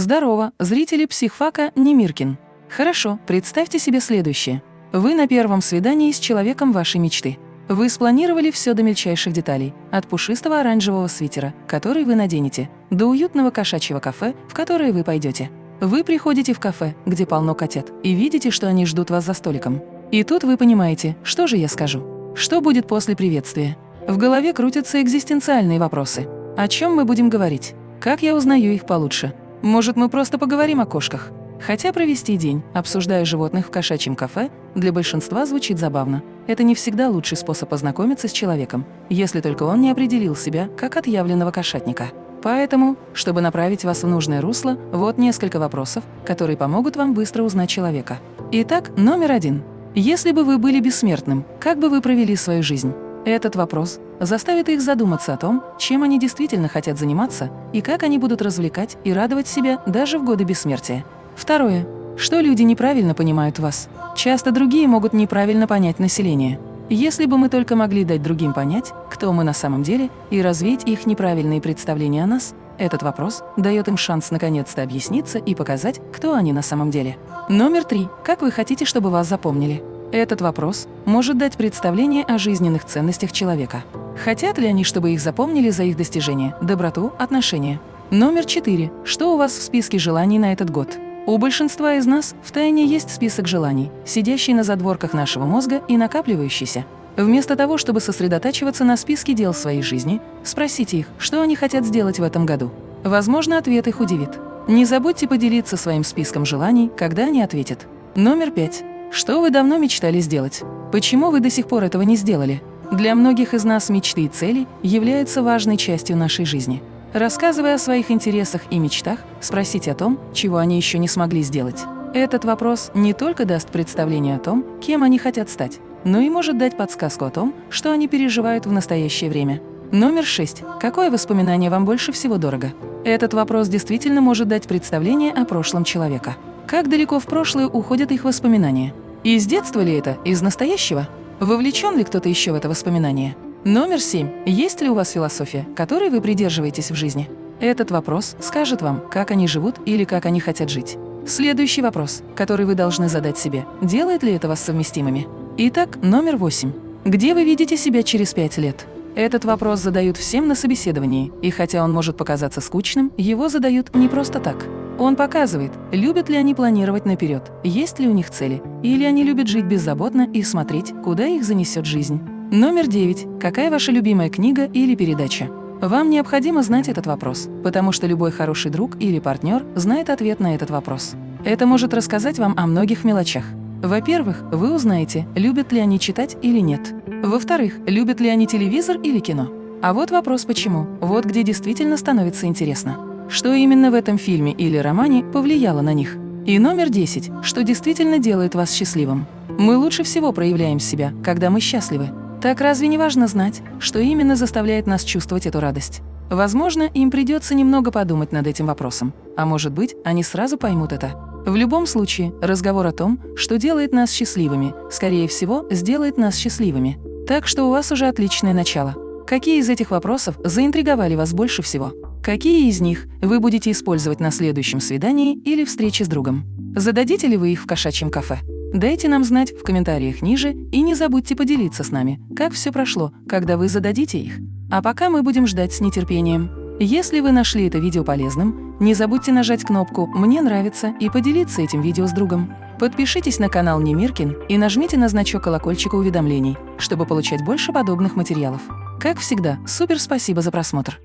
Здорово, зрители психфака Немиркин. Хорошо, представьте себе следующее. Вы на первом свидании с человеком вашей мечты. Вы спланировали все до мельчайших деталей, от пушистого оранжевого свитера, который вы наденете, до уютного кошачьего кафе, в которое вы пойдете. Вы приходите в кафе, где полно котят, и видите, что они ждут вас за столиком. И тут вы понимаете, что же я скажу. Что будет после приветствия? В голове крутятся экзистенциальные вопросы. О чем мы будем говорить? Как я узнаю их получше? Может, мы просто поговорим о кошках? Хотя провести день, обсуждая животных в кошачьем кафе, для большинства звучит забавно. Это не всегда лучший способ познакомиться с человеком, если только он не определил себя как отъявленного кошатника. Поэтому, чтобы направить вас в нужное русло, вот несколько вопросов, которые помогут вам быстро узнать человека. Итак, номер один. Если бы вы были бессмертным, как бы вы провели свою жизнь? Этот вопрос заставит их задуматься о том, чем они действительно хотят заниматься и как они будут развлекать и радовать себя даже в годы бессмертия. Второе. Что люди неправильно понимают вас? Часто другие могут неправильно понять население. Если бы мы только могли дать другим понять, кто мы на самом деле, и развеять их неправильные представления о нас, этот вопрос дает им шанс наконец-то объясниться и показать, кто они на самом деле. Номер три. Как вы хотите, чтобы вас запомнили? Этот вопрос может дать представление о жизненных ценностях человека. Хотят ли они, чтобы их запомнили за их достижения, доброту, отношения? Номер четыре. Что у вас в списке желаний на этот год? У большинства из нас в тайне есть список желаний, сидящий на задворках нашего мозга и накапливающийся. Вместо того, чтобы сосредотачиваться на списке дел своей жизни, спросите их, что они хотят сделать в этом году. Возможно, ответ их удивит. Не забудьте поделиться своим списком желаний, когда они ответят. Номер пять. Что вы давно мечтали сделать? Почему вы до сих пор этого не сделали? Для многих из нас мечты и цели являются важной частью нашей жизни. Рассказывая о своих интересах и мечтах, спросите о том, чего они еще не смогли сделать. Этот вопрос не только даст представление о том, кем они хотят стать, но и может дать подсказку о том, что они переживают в настоящее время. Номер шесть. Какое воспоминание вам больше всего дорого? Этот вопрос действительно может дать представление о прошлом человека. Как далеко в прошлое уходят их воспоминания? Из детства ли это, из настоящего? Вовлечен ли кто-то еще в это воспоминание? Номер семь. Есть ли у вас философия, которой вы придерживаетесь в жизни? Этот вопрос скажет вам, как они живут или как они хотят жить. Следующий вопрос, который вы должны задать себе, делает ли это вас совместимыми? Итак, номер восемь. Где вы видите себя через пять лет? Этот вопрос задают всем на собеседовании, и хотя он может показаться скучным, его задают не просто так. Он показывает, любят ли они планировать наперед, есть ли у них цели, или они любят жить беззаботно и смотреть, куда их занесет жизнь. Номер девять. Какая ваша любимая книга или передача? Вам необходимо знать этот вопрос, потому что любой хороший друг или партнер знает ответ на этот вопрос. Это может рассказать вам о многих мелочах. Во-первых, вы узнаете, любят ли они читать или нет. Во-вторых, любят ли они телевизор или кино. А вот вопрос «почему?». Вот где действительно становится интересно. Что именно в этом фильме или романе повлияло на них? И номер 10. Что действительно делает вас счастливым? Мы лучше всего проявляем себя, когда мы счастливы. Так разве не важно знать, что именно заставляет нас чувствовать эту радость? Возможно, им придется немного подумать над этим вопросом, а может быть, они сразу поймут это. В любом случае, разговор о том, что делает нас счастливыми, скорее всего, сделает нас счастливыми. Так что у вас уже отличное начало. Какие из этих вопросов заинтриговали вас больше всего? Какие из них вы будете использовать на следующем свидании или встрече с другом? Зададите ли вы их в кошачьем кафе? Дайте нам знать в комментариях ниже и не забудьте поделиться с нами, как все прошло, когда вы зададите их. А пока мы будем ждать с нетерпением. Если вы нашли это видео полезным, не забудьте нажать кнопку «Мне нравится» и поделиться этим видео с другом. Подпишитесь на канал Немиркин и нажмите на значок колокольчика уведомлений, чтобы получать больше подобных материалов. Как всегда, супер спасибо за просмотр!